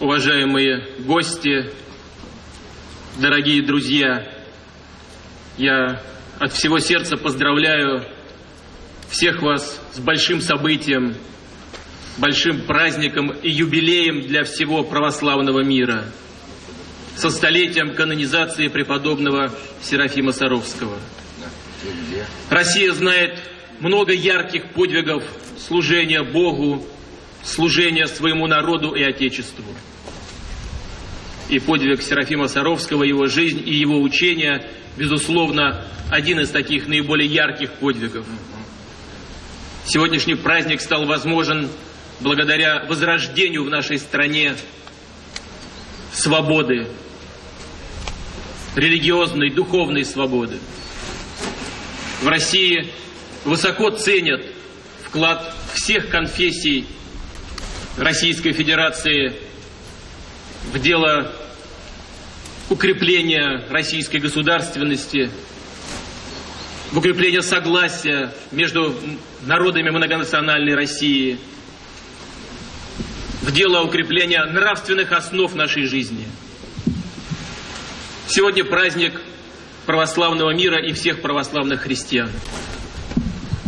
уважаемые гости, дорогие друзья, я от всего сердца поздравляю всех вас с большим событием, большим праздником и юбилеем для всего православного мира, со столетием канонизации преподобного Серафима Саровского. Россия знает много ярких подвигов служения Богу, служения своему народу и Отечеству. И подвиг Серафима Саровского, его жизнь и его учение, безусловно, один из таких наиболее ярких подвигов. Сегодняшний праздник стал возможен благодаря возрождению в нашей стране свободы, религиозной, духовной свободы. В России высоко ценят вклад всех конфессий Российской Федерации в дело укрепления российской государственности, в укрепление согласия между народами многонациональной России, в дело укрепления нравственных основ нашей жизни. Сегодня праздник православного мира и всех православных христиан.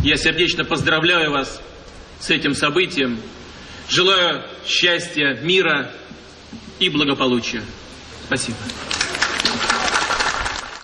Я сердечно поздравляю вас с этим событием. Желаю счастья, мира и благополучия. Спасибо.